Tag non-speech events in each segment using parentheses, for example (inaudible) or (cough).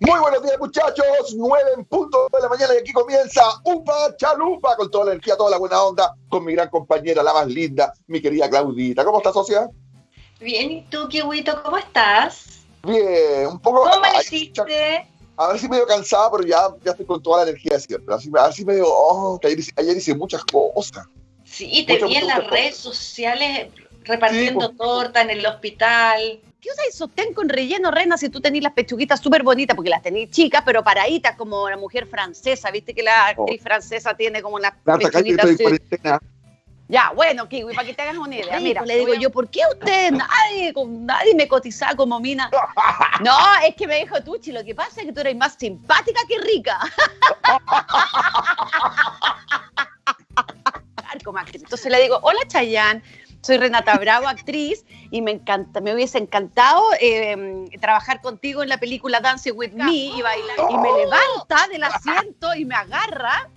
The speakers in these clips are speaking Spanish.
Muy buenos días, muchachos. Nueve en punto de la mañana y aquí comienza Upa Chalupa con toda la energía, toda la buena onda, con mi gran compañera, la más linda, mi querida Claudita. ¿Cómo estás, socia? Bien, ¿y tú, Kiwito, cómo estás? Bien, un poco. ¿Cómo amaneciste? A ver si medio cansada, pero ya, ya estoy con toda la energía de siempre. Así, a ver si medio. Oh, que ayer, ayer hice muchas cosas. Sí, te vi en las redes sociales repartiendo sí, torta en el hospital. ¿Qué el sostén con relleno, Rena, si tú tenés las pechuguitas súper bonitas, porque las tenés chicas, pero paraditas como la mujer francesa? ¿Viste que la actriz oh. francesa tiene como unas pechuguitas así? Ya, bueno, Kiwi, para que te hagas una idea. Mira, le digo yo, ¿por qué usted, nadie, nadie me cotizaba como mina? (laughs) No, es que me dijo Tuchi, lo que pasa es que tú eres más simpática que rica. (laughs) Entonces le digo, hola Chayanne, soy Renata Bravo, actriz, y me encanta, me hubiese encantado eh, trabajar contigo en la película Dance with Me y bailar. Y me levanta del asiento y me agarra.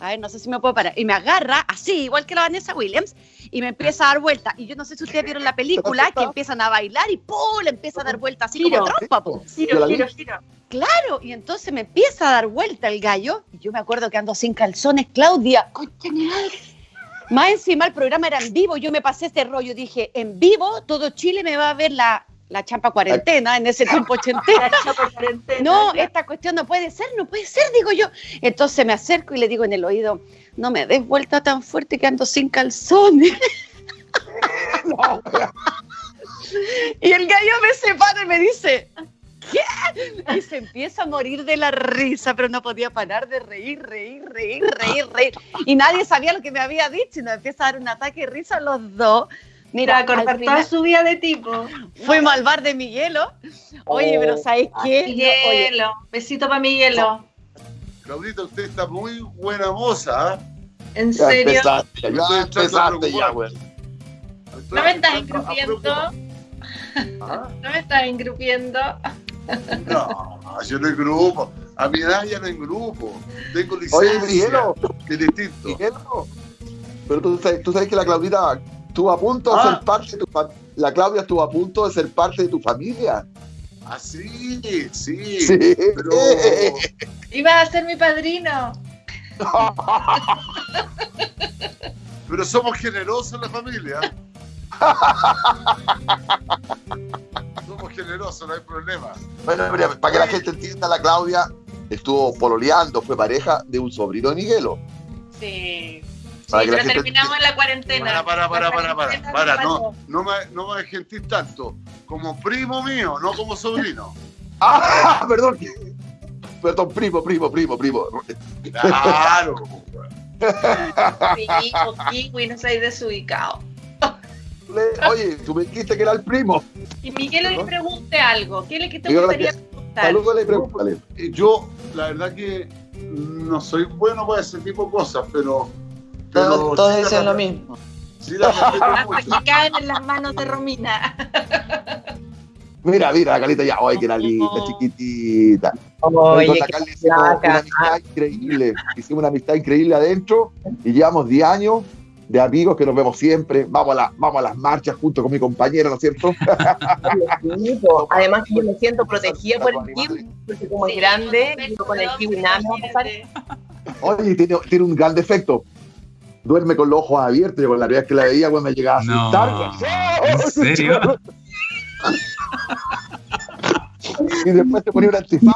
A ver, no sé si me puedo parar. Y me agarra así, igual que la Vanessa Williams, y me empieza a dar vuelta. Y yo no sé si ustedes vieron la película, que empiezan a bailar y ¡pum! le empieza a dar vuelta así como trompa. Po. Giro, giro, giro. Claro, y entonces me empieza a dar vuelta el gallo, y yo me acuerdo que ando sin calzones, Claudia, general más encima el programa era en vivo, yo me pasé este rollo, dije, en vivo todo Chile me va a ver la, la champa cuarentena, en ese tiempo ochentena. No, esta cuestión no puede ser, no puede ser, digo yo. Entonces me acerco y le digo en el oído, no me des vuelta tan fuerte que ando sin calzones. (laughs) (laughs) y el gallo me separa y me dice, ¿qué? (laughs) Y se empieza a morir de la risa, pero no podía parar de reír, reír, reír, reír, reír. Y nadie sabía lo que me había dicho y nos empieza a dar un ataque de risa a los dos. Mira, a cortar toda su vida de tipo. Fuimos al bar de Miguelo. Oye, pero ¿sabes qué? Miguelo. Besito para Miguelo. Claudita, usted está muy buena moza. ¿En serio? Ya empezaste, ya, empezaste ya, güey. ¿No me estás engrupiendo? ¿Ah? ¿No me estás engrupiendo? No, yo no engrupo. A mi edad ya no engrupo. Tengo licencia. Oye, Miguelo. Que es distinto. Pero tú sabes, tú sabes que la Claudita estuvo a punto de Ah. ser parte de tu familia. La Claudia estuvo a punto de ser parte de tu familia. Ah, sí, sí. Sí. Pero Ibas a ser mi padrino. Pero somos generosos en la familia. (laughs) somos generosos, no hay problema. Bueno, mira, para que la gente entienda, la Claudia estuvo pololeando, fue pareja de un sobrino de Miguelo. Sí. Para sí, que la pero gente- terminamos en la cuarentena. Para, para, para, para, para, para, no, no me, no me gentís tanto. Como primo mío, no como sobrino. (laughs) ¡Ah! Perdón. Perdón, primo, primo, primo, primo. Claro. Sí, o kiwi, no seas desubicado. Le- Oye, tú me dijiste que era el primo. Y Miguel le pregunte algo. ¿Qué le que te gustaría que- preguntar? Salúdale y pregúntale. Eh, Yo, la verdad que no soy bueno para ese tipo de cosas, pero... pero Todos, todos sí la dicen lo mismo. Sí la Hasta que caen en las manos de Romina. Mira, mira, la carita ya. Ay, que era linda, Oh. chiquitita. Oye, con qué la Carla hicimos flaca. una amistad increíble. Hicimos una amistad increíble adentro y llevamos 10 años de amigos que nos vemos siempre. Vamos a, la- vamos a las marchas junto con mi compañera, ¿no es cierto? (laughs) bonito. Además que yo me siento protegida por el kiwi, porque como es grande, yo con el kiwi nada. Oye, tiene, tiene un gran defecto. Duerme con los ojos abiertos. Yo con la primera que la veía, me llegaba a No. asustar. ¿En (laughs) serio? Y después te ponía un antifaz.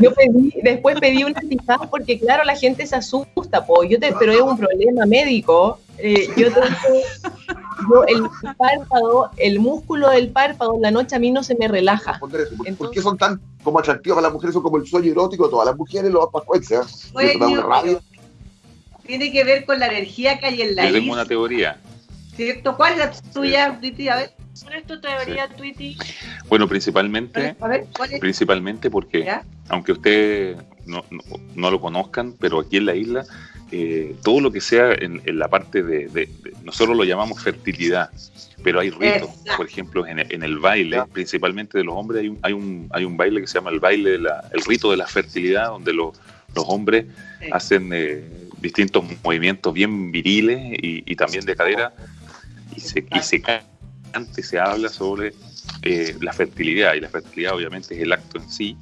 Yo pedí, después pedí un antifaz porque claro, la gente se asusta, po. Yo te, pero es un problema médico. Eh, yo tengo, yo el párpado, el músculo del párpado en la noche a mí no se me relaja. ¿Por, qué son tan como atractivas para las mujeres? Son como el sueño erótico de todas las mujeres, los pascuenses. Una rabia. Tiene que ver con la energía que hay en la Yo tengo isla. una teoría. ¿Cierto? ¿Cuál es la tuya, Twitty? A ver. ¿Cuál es tu teoría, Twitty? Bueno, principalmente, principalmente porque, ¿Ya? aunque ustedes no, no, no lo conozcan, pero aquí en la isla, eh, todo lo que sea en, en la parte de, de- de- nosotros lo llamamos fertilidad, pero hay ritos, Exacto. por ejemplo, en, en el baile, principalmente de los hombres, hay un, hay un, hay un baile que se llama el baile, de la- el rito de la fertilidad, donde los los hombres Sí. hacen eh, distintos movimientos bien viriles y, y también de cadera, y se, y se canta y se habla sobre eh, la fertilidad, y la fertilidad obviamente es el acto en sí.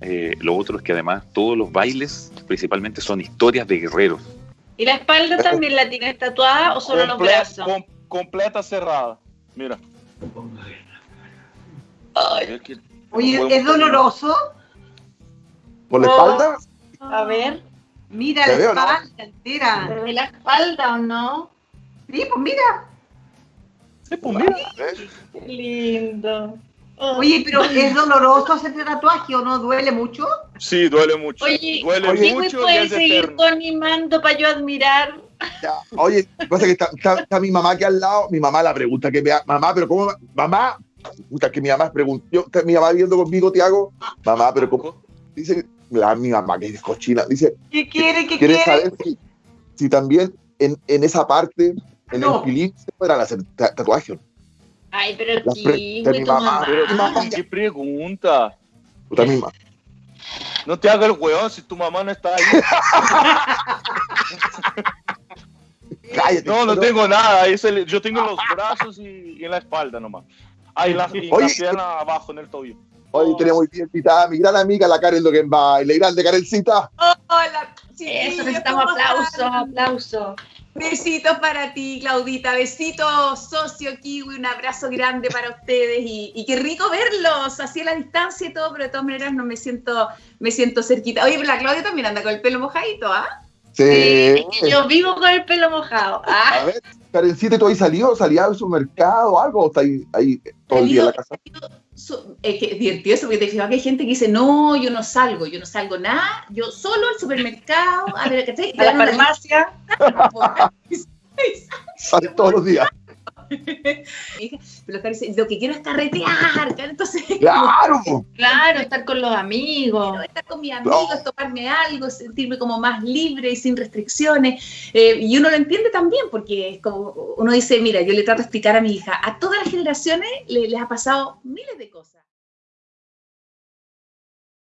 Eh, lo otro es que además todos los bailes principalmente son historias de guerreros. ¿Y la espalda también la tienes tatuada o solo los Comple- brazos? com- completa cerrada. Mira. Que- Oye, ¿es doloroso? ¿Por la Oh. espalda? A ver, Mira la veo, ¿no? espalda entera. ¿se ve la espalda o no? Sí, pues mira. Sí, pues mira. ¿Eh? Qué lindo. Oye, pero (laughs) ¿es doloroso hacerte tatuaje o no duele mucho? Sí, duele mucho. Oye, duele oye, mucho y puede es seguir animando para yo admirar. Ya, Oye, pasa que está, está- está mi mamá aquí al lado, mi mamá la pregunta que me ha- mamá, pero cómo, mamá, puta, que mi mamá preguntó, yo, mi mamá viendo conmigo, Tiago, mamá, pero cómo, dice, la, mi mamá que es cochina, dice, ¿Qué quiere? ¿Qué ¿quieres quiere? saber si, si también en, en esa parte, en No. el pilín, se podrán hacer ta- tatuajes? Ay, pero La Kiwi, de mi mamá. Pero qué pregunta. Puta, mi mamá. No te hagas el weón si tu mamá no está ahí. (laughs) Cállate. No, no pero- tengo nada. es el- yo tengo los brazos y, y en la espalda nomás. Ah, y la, y la Oye. pierna abajo en el tobillo. Hoy tenemos bien invitada a mi gran amiga, la Karen Logenbaile. Grande, Karencita. Hola, Eso, chiquillos, necesitamos ¿cómo aplausos, están? aplausos. Besitos para ti, Claudita. Besitos, socio Kiwi. Un abrazo grande para ustedes. Y, y qué rico verlos así a la distancia y todo, pero de todas maneras no me siento, me siento cerquita. Oye, pero la Claudia también anda con el pelo mojadito, ¿ah? Sí. Sí, es que yo vivo con el pelo mojado. Ah, A ver, Karencita, ¿tú ahí salió? ¿Salías al supermercado o algo? ¿O está ahí, ahí todo el día en la casa? Es que es divertido eso, porque te fijas que hay gente que dice, no, yo no salgo, yo no salgo nada, yo solo al supermercado, a ver, ¿cachai? a la farmacia. Sale todos los días. Pero (laughs) lo que quiero es carretear, entonces ¡Claro! Claro, estar con los amigos. quiero estar con mis amigos, tomarme algo, sentirme como más libre y sin restricciones. Eh, y uno lo entiende también, porque es como uno dice, mira, yo le trato de explicar a mi hija, a todas las generaciones le- les ha pasado miles de cosas.